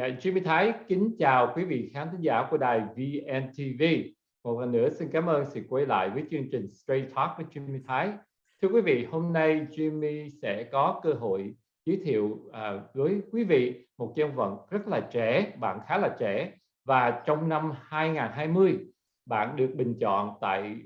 Dạ, Jimmy Thái kính chào quý vị khán thính giả của đài VNTV. Một lần nữa xin cảm ơn sự quay lại với chương trình Straight Talk với Jimmy Thái. Thưa quý vị, hôm nay Jimmy sẽ có cơ hội giới thiệu à, với quý vị một nhân vật rất là trẻ, bạn khá là trẻ và trong năm 2020 bạn được bình chọn tại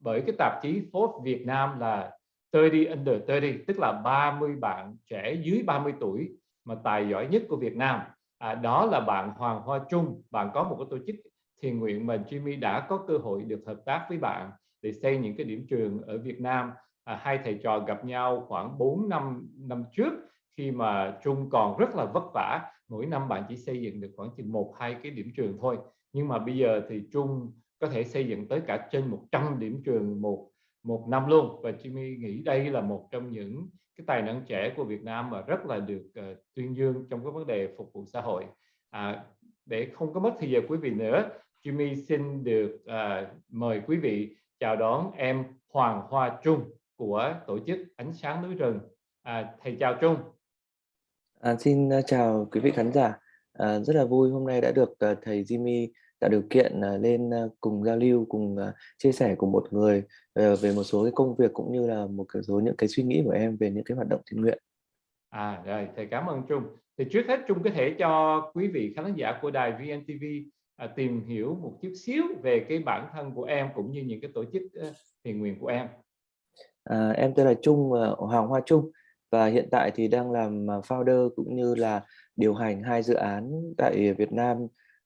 bởi cái tạp chí Forbes Việt Nam là 30 under 30 tức là 30 bạn trẻ dưới 30 tuổi mà tài giỏi nhất của Việt Nam à, đó là bạn Hoàng Hoa Trung. Bạn có một cái tổ chức thiền nguyện mà Jimmy đã có cơ hội được hợp tác với bạn để xây những cái điểm trường ở Việt Nam. À, hai thầy trò gặp nhau khoảng 4 năm năm trước khi mà Trung còn rất là vất vả. Mỗi năm bạn chỉ xây dựng được khoảng chừng một hai cái điểm trường thôi. Nhưng mà bây giờ thì Trung có thể xây dựng tới cả trên 100 điểm trường một một năm luôn. Và Jimmy nghĩ đây là một trong những cái tài năng trẻ của Việt Nam mà rất là được uh, tuyên dương trong cái vấn đề phục vụ xã hội. À, để không có mất thời giờ quý vị nữa Jimmy xin được uh, mời quý vị chào đón em Hoàng Hoa Trung của tổ chức Ánh sáng núi rừng. À, thầy chào Trung. À, xin ờ, chào quý vị khán giả. À, rất là vui hôm nay đã được uh, thầy Jimmy tạo điều kiện uh, lên uh, cùng giao lưu cùng uh, chia sẻ cùng một người uh, về một số cái công việc cũng như là một số những cái suy nghĩ của em về những cái hoạt động thiện nguyện. À rồi thầy cảm ơn Trung. Thì trước hết Trung có thể cho quý vị khán giả của đài VNTV à, tìm hiểu một chút xíu về cái bản thân của em cũng như những cái tổ chức thiện nguyện của em. À, em tên là Trung Hoàng Hoa Trung và hiện tại thì đang làm founder cũng như là điều hành hai dự án tại Việt Nam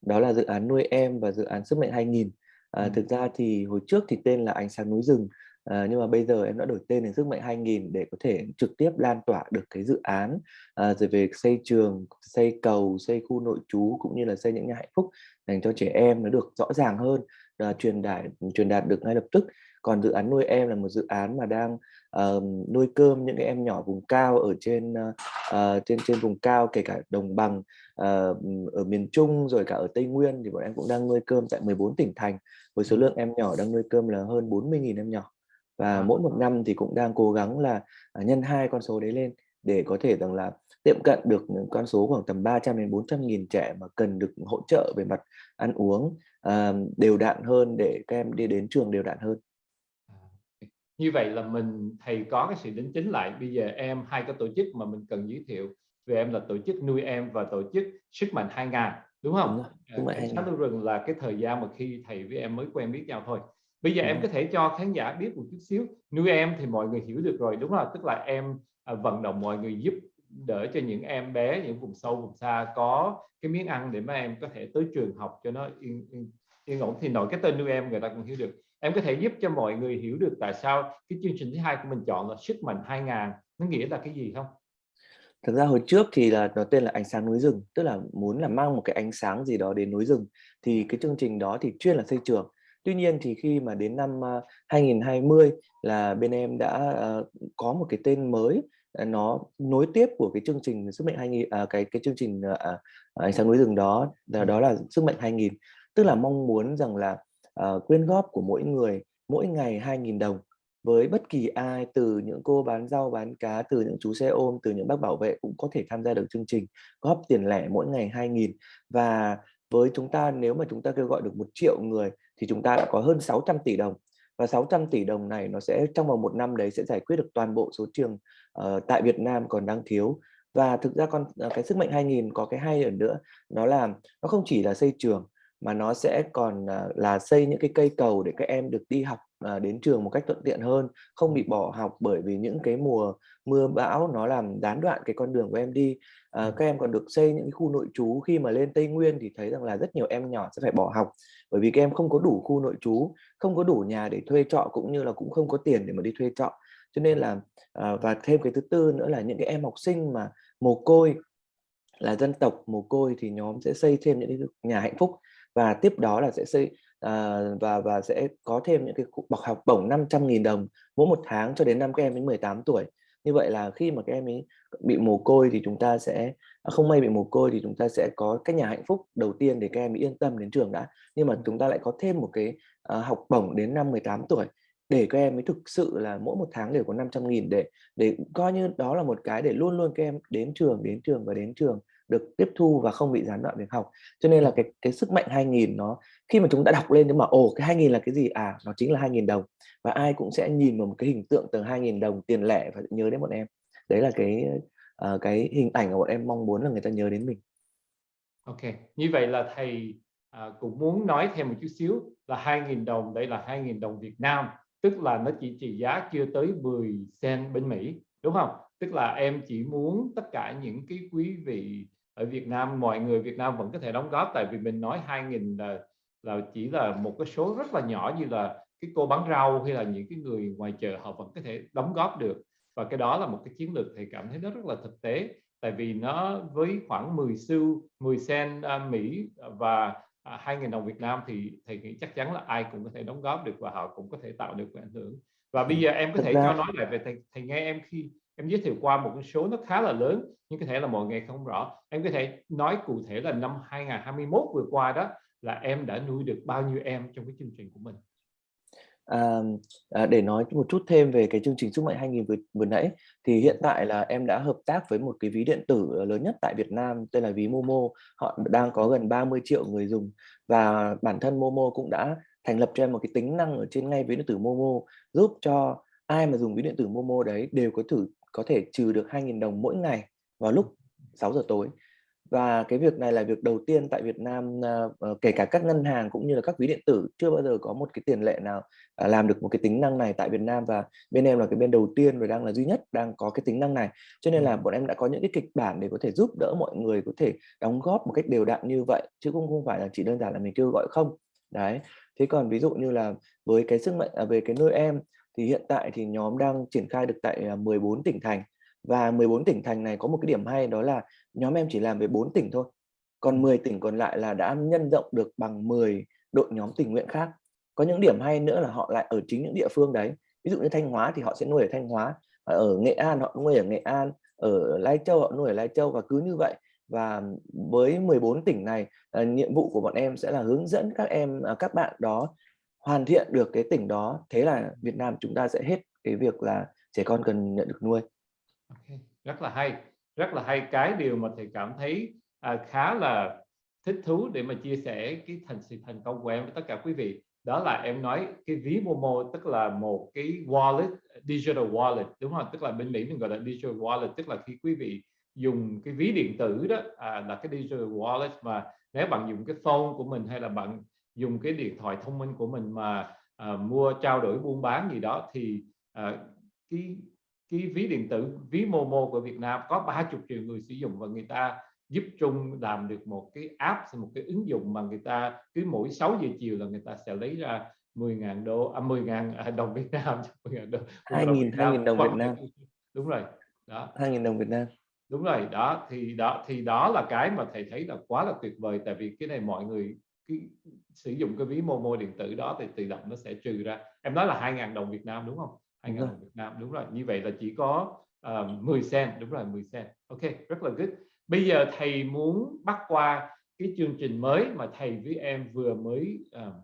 đó là dự án nuôi em và dự án sức mạnh 2000 à, thực ra thì hồi trước thì tên là ánh sáng núi rừng à, nhưng mà bây giờ em đã đổi tên thành sức mạnh 2000 để có thể trực tiếp lan tỏa được cái dự án à, rồi về xây trường xây cầu xây khu nội trú cũng như là xây những nhà hạnh phúc dành cho trẻ em nó được rõ ràng hơn à, truyền đạt truyền đạt được ngay lập tức. Còn dự án nuôi em là một dự án mà đang uh, nuôi cơm những cái em nhỏ vùng cao ở trên uh, trên trên vùng cao kể cả đồng bằng ở miền Trung rồi cả ở Tây Nguyên thì bọn em cũng đang nuôi cơm tại 14 tỉnh thành. Với số lượng em nhỏ đang nuôi cơm là hơn 40.000 em nhỏ. Và mỗi một năm thì cũng đang cố gắng là nhân hai con số đấy lên để có thể rằng là tiệm cận được con số khoảng tầm 300 đến 400 nghìn trẻ mà cần được hỗ trợ về mặt ăn uống uh, đều đặn hơn để các em đi đến trường đều đặn hơn. Như vậy là mình thầy có cái sự đính chính lại. Bây giờ em hai cái tổ chức mà mình cần giới thiệu về em là tổ chức nuôi em và tổ chức sức mạnh 2000 đúng không? Đúng rồi, cảnh sát núi rừng là cái thời gian mà khi thầy với em mới quen biết nhau thôi. Bây giờ đúng. em có thể cho khán giả biết một chút xíu nuôi em thì mọi người hiểu được rồi đúng không? Tức là em à, vận động mọi người giúp đỡ cho những em bé những vùng sâu vùng xa có cái miếng ăn để mà em có thể tới trường học cho nó yên yên, yên ổn thì nội cái tên nuôi em người ta cũng hiểu được em có thể giúp cho mọi người hiểu được tại sao cái chương trình thứ hai của mình chọn là sức mạnh 2000 nó nghĩa là cái gì không thực ra hồi trước thì là nó tên là ánh sáng núi rừng tức là muốn là mang một cái ánh sáng gì đó đến núi rừng. Thì cái chương trình đó thì chuyên là xây trường. Tuy nhiên thì khi mà đến năm 2020 là bên em đã có một cái tên mới nó nối tiếp của cái chương trình sức mạnh 2000 à, cái cái chương trình à, ánh sáng núi rừng đó đó là sức mạnh 2000 tức là mong muốn rằng là quyên góp của mỗi người mỗi ngày 2.000 đồng với bất kỳ ai từ những cô bán rau bán cá từ những chú xe ôm từ những bác bảo vệ cũng có thể tham gia được chương trình góp tiền lẻ mỗi ngày 2.000 và với chúng ta nếu mà chúng ta kêu gọi được một triệu người thì chúng ta đã có hơn 600 tỷ đồng. Và 600 tỷ đồng này nó sẽ trong vòng một năm đấy sẽ giải quyết được toàn bộ số trường uh, tại Việt Nam còn đang thiếu. Và thực ra con ờ, cái sức mạnh 2000 có cái hay ở nữa nó là nó không chỉ là xây trường mà nó sẽ còn ờ, là xây những cái cây cầu để các em được đi học đến trường một cách thuận tiện hơn không bị bỏ học bởi vì những cái mùa mưa bão nó làm gián đoạn cái con đường của em đi. À, các em còn được xây những cái khu nội trú khi mà lên Tây Nguyên thì thấy rằng là rất nhiều em nhỏ sẽ phải bỏ học bởi vì các em không có đủ khu nội trú không có đủ nhà để thuê trọ cũng như là cũng không có tiền để mà đi thuê trọ. Cho nên là à, và thêm cái thứ tư nữa là những cái em học sinh mà mồ côi là dân tộc mồ côi thì nhóm sẽ xây thêm những cái nhà hạnh phúc và tiếp đó là sẽ xây à, và và sẽ có thêm những cái bậc học bổng 500.000 đồng mỗi một tháng cho đến năm các em đến 18 tuổi. Như vậy là khi mà các em ấy bị mồ côi thì chúng ta sẽ à, không may bị mồ côi thì chúng ta sẽ có cái nhà hạnh phúc đầu tiên để các em yên tâm đến trường đã. Nhưng mà chúng ta lại có thêm một cái uh, học bổng đến năm 18 tuổi để các em mới thực sự là mỗi một tháng đều có 500 nghìn để để coi như đó là một cái để luôn luôn các em đến trường đến trường và đến trường được tiếp thu và không bị gián đoạn việc học. Cho nên là cái cái sức mạnh 2000 nó khi mà chúng ta đọc lên nhưng mà ồ cái 2000 là cái gì? À nó chính là 2000 đồng. Và ai cũng sẽ nhìn vào một cái hình tượng từ 2000 đồng tiền lẻ và nhớ đến bọn em. Đấy là cái uh, cái hình ảnh mà bọn em mong muốn là người ta nhớ đến mình. Ok như vậy là thầy uh, cũng muốn nói thêm một chút xíu là 2.000 đồng đây là 2.000 đồng Việt Nam tức là nó chỉ trị giá chưa tới 10 cent bên Mỹ đúng không? Tức là em chỉ muốn tất cả những cái quý vị ở Việt Nam mọi người Việt Nam vẫn có thể đóng góp tại vì mình nói 2.000 là là chỉ là một cái số rất là nhỏ như là cái cô bán rau hay là những cái người ngoài chợ họ vẫn có thể đóng góp được. Và cái đó là một cái chiến lược thầy cảm thấy nó rất là thực tế tại vì nó với khoảng 10 xu 10 cent uh, Mỹ và à, 2.000 đồng Việt Nam thì thầy nghĩ chắc chắn là ai cũng có thể đóng góp được và họ cũng có thể tạo được ảnh hưởng. Và bây giờ em có thể cho nói lại về thầy, thầy nghe em khi em giới thiệu qua một con số nó khá là lớn nhưng có thể là mọi người không rõ. Em có thể nói cụ thể là năm 2021 vừa qua đó là em đã nuôi được bao nhiêu em trong cái chương trình của mình? À, à, để nói một chút thêm về cái chương trình sức mạnh 2000 vừa, vừa nãy thì hiện tại là em đã hợp tác với một cái ví điện tử lớn nhất tại Việt Nam tên là ví Momo. Họ đang có gần 30 triệu người dùng và bản thân Momo cũng đã thành lập cho em một cái tính năng ở trên ngay ví điện tử Momo giúp cho ai mà dùng ví điện tử Momo đấy đều có thử có thể trừ được 2.000 đồng mỗi ngày vào lúc 6 giờ tối. Và cái việc này là việc đầu tiên tại Việt Nam uh, kể cả các ngân hàng cũng như là các ví điện tử chưa bao giờ có một cái tiền lệ nào uh, làm được một cái tính năng này tại Việt Nam. Và bên em là cái bên đầu tiên và đang là duy nhất đang có cái tính năng này. Cho nên là bọn em đã có những cái kịch bản để có thể giúp đỡ mọi người có thể đóng góp một cách đều đặn như vậy chứ cũng không phải là chỉ đơn giản là mình kêu gọi không. Đấy. Thế còn ví dụ như là với cái sức mạnh à, về cái nơi em thì hiện tại thì nhóm đang triển khai được tại à, 14 tỉnh thành. Và 14 tỉnh thành này có một cái điểm hay đó là nhóm em chỉ làm về 4 tỉnh thôi. Còn 10 tỉnh còn lại là đã nhân rộng được bằng 10 đội nhóm tình nguyện khác. Có những điểm hay nữa là họ lại ở chính những địa phương đấy. Ví dụ như Thanh Hóa thì họ sẽ nuôi ở Thanh Hóa à, ở Nghệ An họ nuôi ở Nghệ An, ở Lai Châu họ nuôi ở Lai Châu và cứ như vậy. Và với 14 tỉnh này à, nhiệm vụ của bọn em sẽ là hướng dẫn các em các bạn đó hoàn thiện được cái tỉnh đó thế là Việt Nam chúng ta sẽ hết cái việc là trẻ con cần nhận được nuôi okay. rất là hay rất là hay cái điều mà thầy cảm thấy à, khá là thích thú để mà chia sẻ cái thành sự thành công của em với tất cả quý vị đó là em nói cái ví Momo tức là một cái wallet digital wallet đúng không tức là bên Mỹ mình gọi là digital wallet tức là khi quý vị dùng cái ví điện tử đó à, là cái digital wallet mà nếu bạn dùng cái phone của mình hay là bạn dùng cái điện thoại thông minh của mình mà à, mua trao đổi buôn bán gì đó thì à, cái cái ví điện tử ví Momo của Việt Nam có 30 triệu người sử dụng và người ta giúp Trung làm được một cái app một cái ứng dụng mà người ta cứ mỗi 6 giờ chiều là người ta sẽ lấy ra 10.000 đô à 10.000 à, đồng Việt Nam 10.000 đô. 2.000 2.000 đồng Việt Nam. đúng rồi đó. 2.000 đồng Việt Nam. Đúng rồi đó thì đó thì đó là cái mà thầy thấy là quá là tuyệt vời tại vì cái này mọi người cái sử dụng cái ví Momo điện tử đó thì tự động nó sẽ trừ ra. Em nói là 2.000 đồng Việt Nam đúng không? 2.000 đồng Việt Nam đúng rồi. Như vậy là chỉ có uh, 10 cent đúng rồi 10 cent. Ok rất là good. Bây giờ thầy muốn bắt qua cái chương trình mới mà thầy với em vừa mới uh,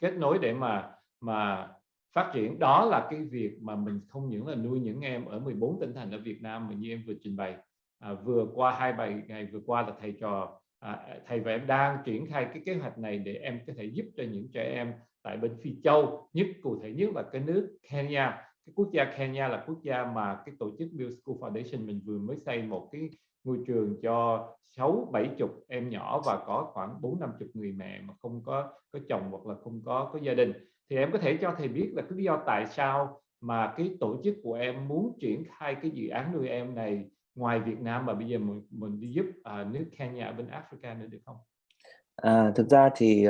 kết nối để mà mà phát triển. Đó là cái việc mà mình không những là nuôi những em ở 14 tỉnh thành ở Việt Nam mà như em vừa trình bày. À, vừa qua hai bài ngày vừa qua là thầy trò à, thầy và em đang triển khai cái kế hoạch này để em có thể giúp cho những trẻ em tại bên Phi Châu nhất cụ thể nhất là cái nước Kenya. Cái quốc gia Kenya là quốc gia mà cái tổ chức Bill School Foundation mình vừa mới xây một cái ngôi trường cho sáu bảy chục em nhỏ và có khoảng bốn năm chục người mẹ mà không có có chồng hoặc là không có có gia đình. Thì em có thể cho thầy biết là cái lý do tại sao mà cái tổ chức của em muốn triển khai cái dự án nuôi em này ngoài Việt Nam mà bây giờ mình, mình đi giúp uh, nước Kenya bên Africa nữa được không? À, thực ra thì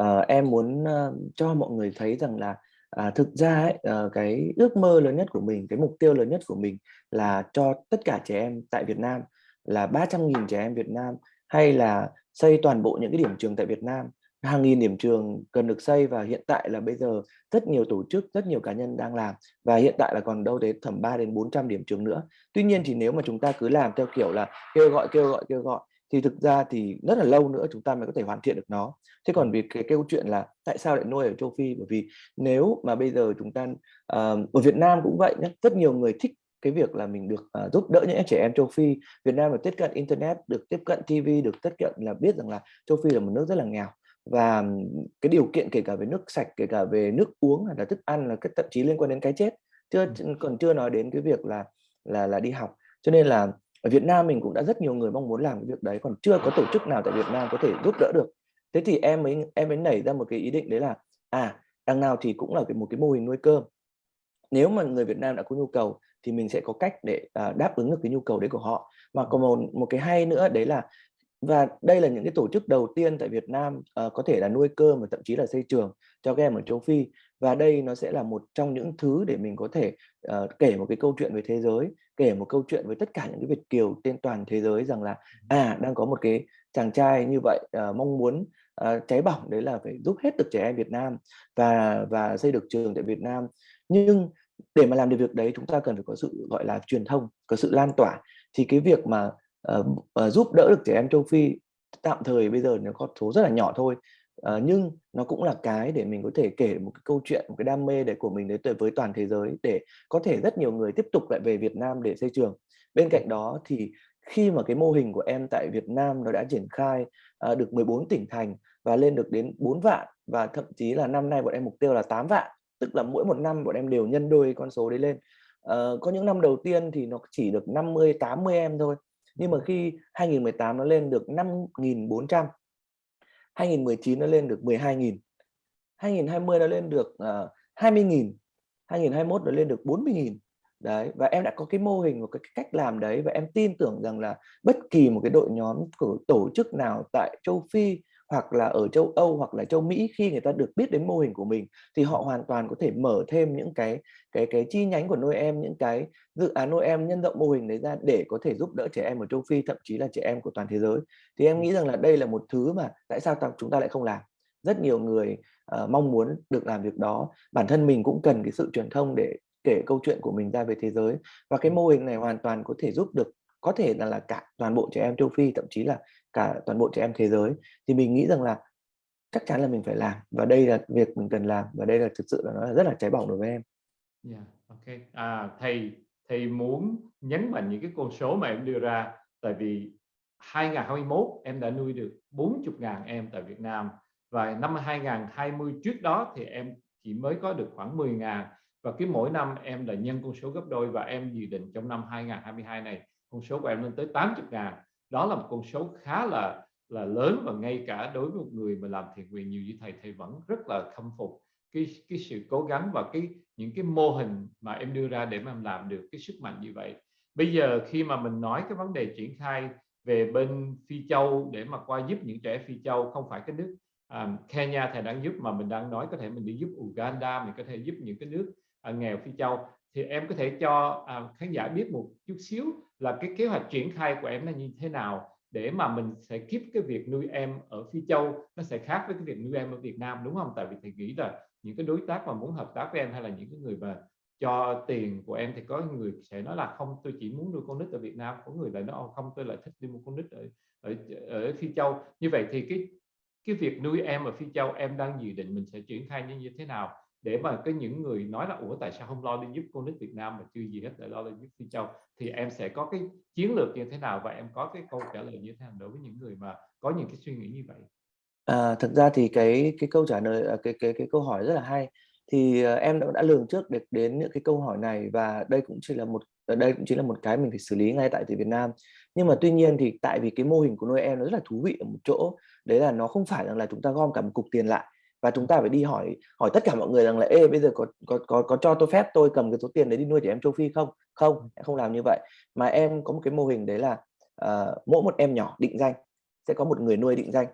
uh, em muốn uh, cho mọi người thấy rằng là à, thực ra ấy, uh, cái ước mơ lớn nhất của mình, cái mục tiêu lớn nhất của mình là cho tất cả trẻ em tại Việt Nam là 300.000 trẻ em Việt Nam hay là xây toàn bộ những cái điểm trường tại Việt Nam hàng nghìn điểm trường cần được xây và hiện tại là bây giờ rất nhiều tổ chức rất nhiều cá nhân đang làm và hiện tại là còn đâu đến tầm 3 đến 400 điểm trường nữa. Tuy nhiên thì nếu mà chúng ta cứ làm theo kiểu là kêu gọi kêu gọi kêu gọi thì thực ra thì rất là lâu nữa chúng ta mới có thể hoàn thiện được nó. Thế còn vì cái câu chuyện là tại sao lại nuôi ở châu Phi? Bởi vì nếu mà bây giờ chúng ta uh, ở Việt Nam cũng vậy nhé rất nhiều người thích cái việc là mình được uh, giúp đỡ những trẻ em châu Phi. Việt Nam được tiếp cận internet được tiếp cận TV được tiếp cận là biết rằng là châu Phi là một nước rất là nghèo và cái điều kiện kể cả về nước sạch kể cả về nước uống hay là thức ăn là cái thậm chí liên quan đến cái chết. Chưa còn chưa nói đến cái việc là là là đi học. Cho nên là ở Việt Nam mình cũng đã rất nhiều người mong muốn làm cái việc đấy còn chưa có tổ chức nào tại Việt Nam có thể giúp đỡ được. Thế thì em ấy em ấy nảy ra một cái ý định đấy là à đằng nào thì cũng là một cái mô hình nuôi cơm. Nếu mà người Việt Nam đã có nhu cầu thì mình sẽ có cách để uh, đáp ứng được cái nhu cầu đấy của họ. Mà còn một một cái hay nữa đấy là và đây là những cái tổ chức đầu tiên tại Việt Nam uh, có thể là nuôi cơm và thậm chí là xây trường cho các em ở châu Phi. Và đây nó sẽ là một trong những thứ để mình có thể uh, kể một cái câu chuyện về thế giới kể một câu chuyện với tất cả những cái Việt kiều trên toàn thế giới rằng là à đang có một cái chàng trai như vậy uh, mong muốn uh, cháy bỏng đấy là phải giúp hết được trẻ em Việt Nam và và xây được trường tại Việt Nam. Nhưng để mà làm được việc đấy chúng ta cần phải có sự gọi là truyền thông có sự lan tỏa. Thì cái việc mà uh, uh, giúp đỡ được trẻ em châu Phi tạm thời bây giờ nó có số rất là nhỏ thôi. Uh, nhưng nó cũng là cái để mình có thể kể một cái câu chuyện một cái đam mê để của mình đến với toàn thế giới để có thể rất nhiều người tiếp tục lại về Việt Nam để xây trường. Bên cạnh đó thì khi mà cái mô hình của em tại Việt Nam nó đã triển khai uh, được 14 tỉnh thành và lên được đến 4 vạn và thậm chí là năm nay bọn em mục tiêu là 8 vạn tức là mỗi một năm bọn em đều nhân đôi con số đấy lên. Uh, có những năm đầu tiên thì nó chỉ được 50 80 em thôi nhưng mà khi 2018 nó lên được 5.400 2019 nó lên được 12.000 2020 nó lên được uh, 20.000 2021 nó lên được 40.000 đấy và em đã có cái mô hình và cái cách làm đấy và em tin tưởng rằng là bất kỳ một cái đội nhóm của tổ chức nào tại châu Phi hoặc là ở châu Âu hoặc là châu Mỹ khi người ta được biết đến mô hình của mình thì họ hoàn toàn có thể mở thêm những cái cái cái chi nhánh của nuôi em những cái dự án nuôi em nhân rộng mô hình đấy ra để có thể giúp đỡ trẻ em ở châu Phi thậm chí là trẻ em của toàn thế giới. Thì em nghĩ rằng là đây là một thứ mà tại sao chúng ta lại không làm. Rất nhiều người uh, mong muốn được làm việc đó. Bản thân mình cũng cần cái sự truyền thông để kể câu chuyện của mình ra về thế giới. Và cái mô hình này hoàn toàn có thể giúp được có thể là là cả toàn bộ trẻ em châu Phi thậm chí là cả toàn bộ trẻ em thế giới thì mình nghĩ rằng là chắc chắn là mình phải làm và đây là việc mình cần làm và đây là thực sự là nó là rất là cháy bỏng đối với em. Yeah, ok. À, thầy thầy muốn nhấn mạnh những cái con số mà em đưa ra tại vì 2021 em đã nuôi được 40.000 em tại Việt Nam và năm 2020 trước đó thì em chỉ mới có được khoảng 10.000 và cái mỗi năm em là nhân con số gấp đôi và em dự định trong năm 2022 này con số của em lên tới 80.000 đó là một con số khá là là lớn và ngay cả đối với một người mà làm thiện nguyện nhiều như thầy thầy vẫn rất là khâm phục cái cái sự cố gắng và cái những cái mô hình mà em đưa ra để mà em làm được cái sức mạnh như vậy. Bây giờ khi mà mình nói cái vấn đề triển khai về bên Phi Châu để mà qua giúp những trẻ Phi Châu không phải cái nước um, Kenya thầy đang giúp mà mình đang nói có thể mình đi giúp Uganda mình có thể giúp những cái nước uh, nghèo Phi Châu thì em có thể cho à, khán giả biết một chút xíu là cái kế hoạch triển khai của em là như thế nào để mà mình sẽ kiếp cái việc nuôi em ở Phi Châu nó sẽ khác với cái việc nuôi em ở Việt Nam đúng không? Tại vì thầy nghĩ là những cái đối tác mà muốn hợp tác với em hay là những cái người mà cho tiền của em thì có người sẽ nói là không tôi chỉ muốn nuôi con nít ở Việt Nam có người lại nói không tôi lại thích đi mua con nít ở ở ở Phi Châu như vậy thì cái cái việc nuôi em ở Phi Châu em đang dự định mình sẽ triển khai như, như thế nào để mà cái những người nói là ủa tại sao không lo đi giúp con nít Việt Nam mà chưa gì hết lại lo đi giúp Phi Châu? Thì em sẽ có cái chiến lược như thế nào và em có cái câu trả lời như thế nào đối với những người mà có những cái suy nghĩ như vậy? À, thực ra thì cái cái câu trả lời à, cái cái cái câu hỏi rất là hay. Thì uh, em đã, đã lường trước được đến những cái câu hỏi này và đây cũng chỉ là một à, đây cũng chỉ là một cái mình phải xử lý ngay tại từ Việt Nam. Nhưng mà tuy nhiên thì tại vì cái mô hình của nuôi em nó rất là thú vị ở một chỗ đấy là nó không phải rằng là chúng ta gom cả một cục tiền lại và chúng ta phải đi hỏi hỏi tất cả mọi người rằng là ê bây giờ có có có có cho tôi phép tôi cầm cái số tiền đấy đi nuôi trẻ em châu Phi không? Không em không làm như vậy. Mà em có một cái mô hình đấy là uh, mỗi một em nhỏ định danh sẽ có một người nuôi định danh.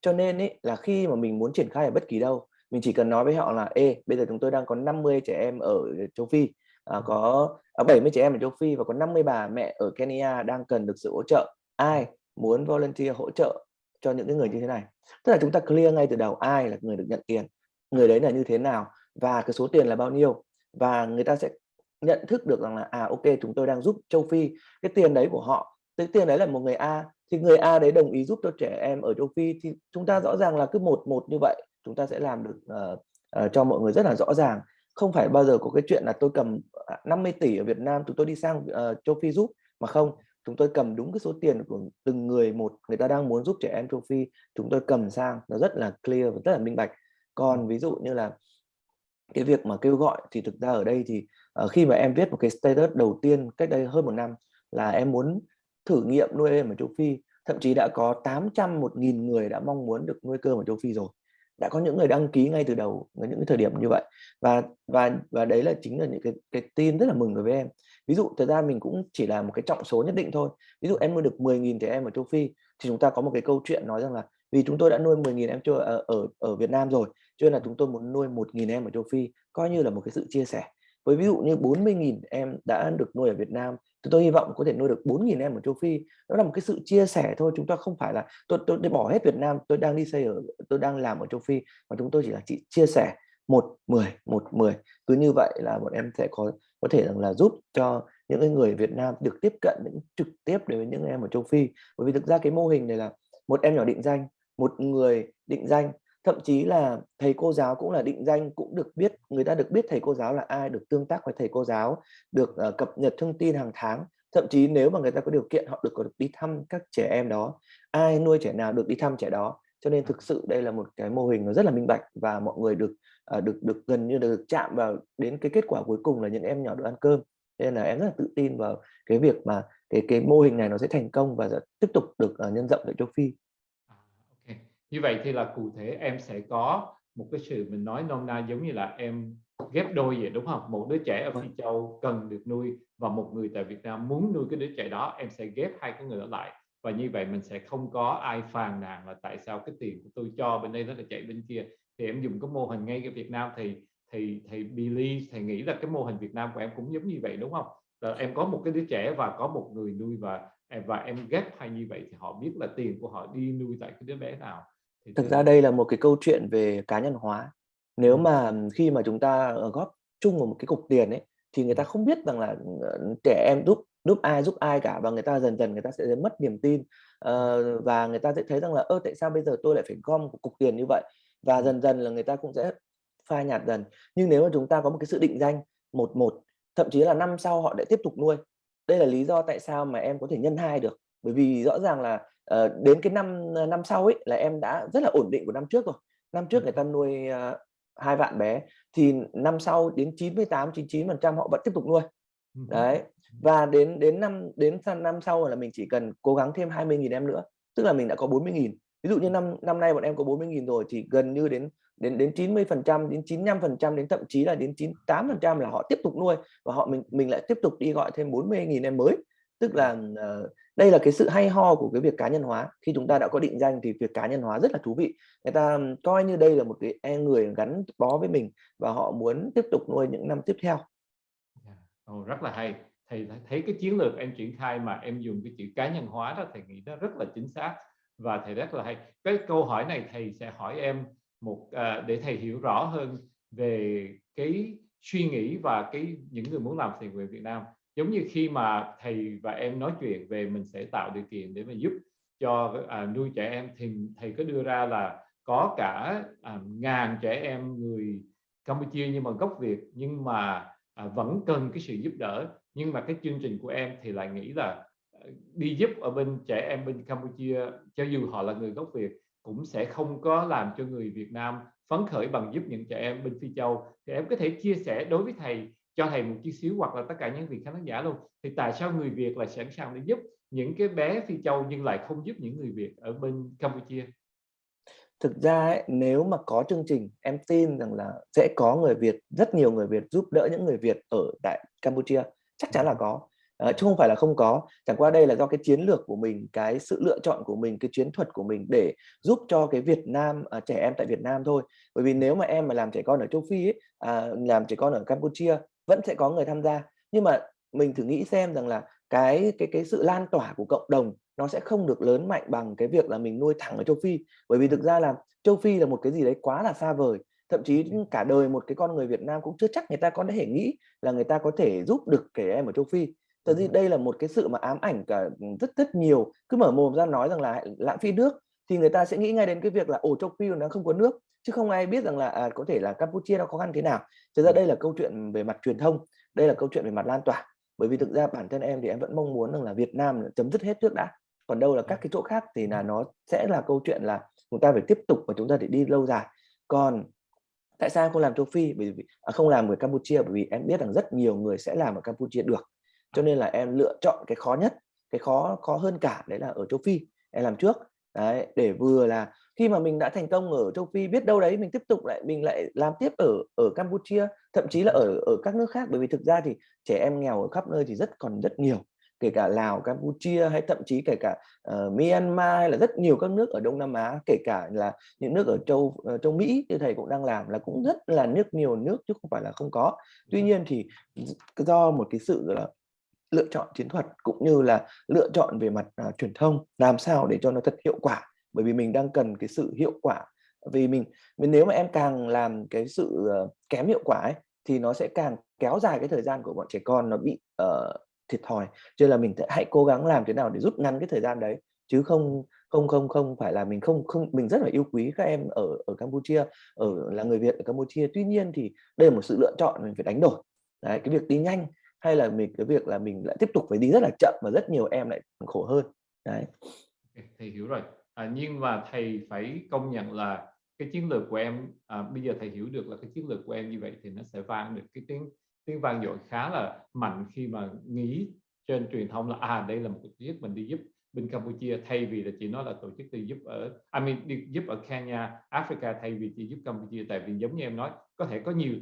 Cho nên ấy, là khi mà mình muốn triển khai ở bất kỳ đâu mình chỉ cần nói với họ là ê bây giờ chúng tôi đang có 50 trẻ em ở châu Phi à, có à, 70 trẻ em ở châu Phi và có 50 bà mẹ ở Kenya đang cần được sự hỗ trợ. Ai muốn volunteer hỗ trợ cho những cái người như thế này. Tức là chúng ta clear ngay từ đầu ai là người được nhận tiền người đấy là như thế nào và cái số tiền là bao nhiêu. Và người ta sẽ nhận thức được rằng là à ok chúng tôi đang giúp châu Phi. Cái tiền đấy của họ cái tiền đấy là một người A thì người A đấy đồng ý giúp cho trẻ em ở châu Phi thì chúng ta rõ ràng là cứ một một như vậy chúng ta sẽ làm được uh, uh, cho mọi người rất là rõ ràng. Không phải bao giờ có cái chuyện là tôi cầm à, 50 tỷ ở Việt Nam tụi tôi đi sang uh, châu Phi giúp mà không chúng tôi cầm đúng cái số tiền của từng người một người ta đang muốn giúp trẻ em châu Phi chúng tôi cầm sang nó rất là clear và rất là minh bạch. Còn ví dụ như là cái việc mà kêu gọi thì thực ra ở đây thì uh, khi mà em viết một cái status đầu tiên cách đây hơn một năm là em muốn thử nghiệm nuôi em ở châu Phi thậm chí đã có 800 một nghìn người đã mong muốn được nuôi cơm ở châu Phi rồi. Đã có những người đăng ký ngay từ đầu ở những cái thời điểm như vậy. Và và và đấy là chính là những cái cái tin rất là mừng đối với em ví dụ thời ra mình cũng chỉ là một cái trọng số nhất định thôi. Ví dụ em nuôi được 10.000 trẻ em ở châu Phi thì chúng ta có một cái câu chuyện nói rằng là vì chúng tôi đã nuôi 10.000 em chưa ở, ở ở Việt Nam rồi cho nên là chúng tôi muốn nuôi 1.000 em ở châu Phi coi như là một cái sự chia sẻ. Với ví dụ như 40.000 em đã được nuôi ở Việt Nam thì tôi hy vọng có thể nuôi được 4.000 em ở châu Phi. Đó là một cái sự chia sẻ thôi chúng ta không phải là tôi tôi, để bỏ hết Việt Nam tôi đang đi xây ở tôi đang làm ở châu Phi mà chúng tôi chỉ là chỉ chia sẻ một mười một mười. Cứ như vậy là bọn em sẽ có có thể rằng là giúp cho những cái người Việt Nam được tiếp cận những trực tiếp đến với những em ở châu Phi. Bởi vì thực ra cái mô hình này là một em nhỏ định danh một người định danh. Thậm chí là thầy cô giáo cũng là định danh cũng được biết người ta được biết thầy cô giáo là ai được tương tác với thầy cô giáo được uh, cập nhật thông tin hàng tháng. Thậm chí nếu mà người ta có điều kiện họ được có được đi thăm các trẻ em đó. Ai nuôi trẻ nào được đi thăm trẻ đó cho nên thực sự đây là một cái mô hình nó rất là minh bạch và mọi người được uh, được được gần như được chạm vào đến cái kết quả cuối cùng là những em nhỏ được ăn cơm. Nên là em rất là tự tin vào cái việc mà cái cái mô hình này nó sẽ thành công và sẽ tiếp tục được uh, nhân rộng tại châu Phi. Như vậy thì là cụ thể em sẽ có một cái sự mình nói nôm na giống như là em ghép đôi vậy đúng không? Một đứa trẻ ở Phi vâng. Châu cần được nuôi và một người tại Việt Nam muốn nuôi cái đứa trẻ đó em sẽ ghép hai cái người ở lại và như vậy mình sẽ không có ai phàn nàn là tại sao cái tiền của tôi cho bên đây nó lại chạy bên kia. Thì em dùng cái mô hình ngay cái Việt Nam thì thì thầy Billy thầy nghĩ là cái mô hình Việt Nam của em cũng giống như vậy đúng không? Là em có một cái đứa trẻ và có một người nuôi và và em ghép hai như vậy thì họ biết là tiền của họ đi nuôi tại cái đứa bé nào. Thực ra đây là một cái câu chuyện về cá nhân hóa. Nếu mà khi mà chúng ta góp chung vào một cái cục tiền ấy thì người ta không biết rằng là ờ, trẻ em giúp giúp ai giúp ai cả và người ta dần dần người ta sẽ mất niềm tin. Uh, và người ta sẽ thấy rằng là ơ tại sao bây giờ tôi lại phải gom một cục tiền như vậy? Và dần dần là người ta cũng sẽ phai nhạt dần. Nhưng nếu mà chúng ta có một cái sự định danh một một thậm chí là năm sau họ lại tiếp tục nuôi đây là lý do tại sao mà em có thể nhân hai được. Bởi vì rõ ràng là uh, đến cái năm ờ, năm sau ấy là em đã rất là ổn định của năm trước rồi. Năm trước người ta nuôi uh, hai vạn bé thì năm sau đến 98 99 phần trăm họ vẫn tiếp tục nuôi. Đấy và đến đến năm đến năm sau là mình chỉ cần cố gắng thêm 20.000 em nữa tức là mình đã có 40.000 ví dụ như năm năm nay bọn em có 40.000 rồi thì gần như đến đến đến 90 phần trăm đến 95 phần trăm đến thậm chí là đến 98 phần trăm là họ tiếp tục nuôi và họ mình mình lại tiếp tục đi gọi thêm 40.000 em mới. Tức là uh, đây là cái sự hay ho của cái việc cá nhân hóa. Khi chúng ta đã có định danh thì việc cá nhân hóa rất là thú vị. Người ta coi như đây là một cái e người gắn bó với mình và họ muốn tiếp tục nuôi những năm tiếp theo. Oh, rất là hay thầy thấy cái chiến lược em triển khai mà em dùng cái chữ cá nhân hóa đó thầy nghĩ nó rất là chính xác và thầy rất là hay. Cái câu hỏi này thầy sẽ hỏi em một à, để thầy hiểu rõ hơn về cái suy nghĩ và cái những người muốn làm thiện nguyện Việt Nam. Giống như khi mà thầy và em nói chuyện về mình sẽ tạo điều kiện để mà giúp cho à, nuôi trẻ em thì thầy có đưa ra là có cả à, ngàn trẻ em người Campuchia nhưng mà gốc Việt nhưng mà à, vẫn cần cái sự giúp đỡ nhưng mà cái chương trình của em thì lại nghĩ là ờ, đi giúp ở bên trẻ em bên Campuchia cho dù họ là người gốc Việt cũng sẽ không có làm cho người Việt Nam phấn khởi bằng giúp những trẻ em bên Phi Châu. Thì em có thể chia sẻ đối với thầy cho thầy một chút xíu hoặc là tất cả những vị khán giả luôn thì tại sao người Việt lại sẵn sàng để giúp những cái bé Phi Châu nhưng lại không giúp những người Việt ở bên Campuchia? Thực ra ấy, nếu mà có chương trình em tin rằng là sẽ có người Việt rất nhiều người Việt giúp đỡ những người Việt ở tại Campuchia chắc chắn là có. À, chứ không phải là không có. Chẳng qua đây là do cái chiến lược của mình cái sự lựa chọn của mình cái chiến thuật của mình để giúp cho cái Việt Nam à, trẻ em tại Việt Nam thôi. Bởi vì nếu mà em mà làm trẻ con ở châu Phi ấy, à, làm trẻ con ở Campuchia vẫn sẽ có người tham gia. Nhưng mà mình thử nghĩ xem rằng là cái cái cái sự lan tỏa của cộng đồng nó sẽ không được lớn mạnh bằng cái việc là mình nuôi thẳng ở châu Phi. Bởi vì thực ra là châu Phi là một cái gì đấy quá là xa vời thậm chí cả đời một cái con người Việt Nam cũng chưa chắc người ta có thể nghĩ là người ta có thể giúp được trẻ em ở châu Phi. Thật ra đây là một cái sự mà ám ảnh cả rất rất nhiều cứ mở mồm ra nói rằng là lãng phí nước thì người ta sẽ nghĩ ngay đến cái việc là ổ châu Phi nó không có nước. Chứ không ai biết rằng là à, có thể là Campuchia nó khó khăn thế nào. Thực ra đây là câu chuyện về mặt truyền thông đây là câu chuyện về mặt lan tỏa. Bởi vì thực ra bản thân em thì em vẫn mong muốn rằng là Việt Nam chấm dứt hết trước đã. Còn đâu là các cái chỗ khác thì là nó sẽ là câu chuyện là chúng ta phải tiếp tục và chúng ta phải đi lâu dài. Còn tại sao không làm châu Phi? Bởi vì à, không làm ở Campuchia bởi vì em biết rằng rất nhiều người sẽ làm ở Campuchia được. Cho nên là em lựa chọn cái khó nhất cái khó khó hơn cả đấy là ở châu Phi. Em làm trước đấy để vừa là khi mà mình đã thành công ở châu Phi biết đâu đấy mình tiếp tục lại mình lại làm tiếp ở ở Campuchia thậm chí là ở ở các nước khác. Bởi vì thực ra thì trẻ em nghèo ở khắp nơi thì rất còn rất nhiều kể cả Lào, Campuchia hay thậm chí kể cả uh, Myanmar hay là rất nhiều các nước ở Đông Nam Á, kể cả là những nước ở châu uh, châu Mỹ như thầy cũng đang làm là cũng rất là nước nhiều nước chứ không phải là không có. Tuy nhiên thì do một cái sự là lựa chọn chiến thuật cũng như là lựa chọn về mặt uh, truyền thông làm sao để cho nó thật hiệu quả. Bởi vì mình đang cần cái sự hiệu quả. Vì mình, mình nếu mà em càng làm cái sự uh, kém hiệu quả ấy thì nó sẽ càng kéo dài cái thời gian của bọn trẻ con nó bị uh, thiệt thòi. Cho nên là mình hãy cố gắng làm thế nào để rút ngắn cái thời gian đấy chứ không không không không phải là mình không không mình rất là yêu quý các em ở ở Campuchia ở là người Việt ở Campuchia. Tuy nhiên thì đây là một sự lựa chọn mình phải đánh đổi. Đấy cái việc đi nhanh hay là mình cái việc là mình lại tiếp tục phải đi rất là chậm và rất nhiều em lại khổ hơn. Đấy. Thầy hiểu rồi. À, nhưng mà thầy phải công nhận là cái chiến lược của em à, bây giờ thầy hiểu được là cái chiến lược của em như vậy thì nó sẽ vang được cái tiếng tiếng vang dội khá là mạnh khi mà nghĩ trên truyền thông là à đây là một tổ chức mình đi giúp bên Campuchia thay vì là chỉ nói là tổ chức đi giúp ở I mean đi giúp ở Kenya, Africa thay vì chỉ giúp Campuchia. Tại vì giống như em nói có thể có nhiều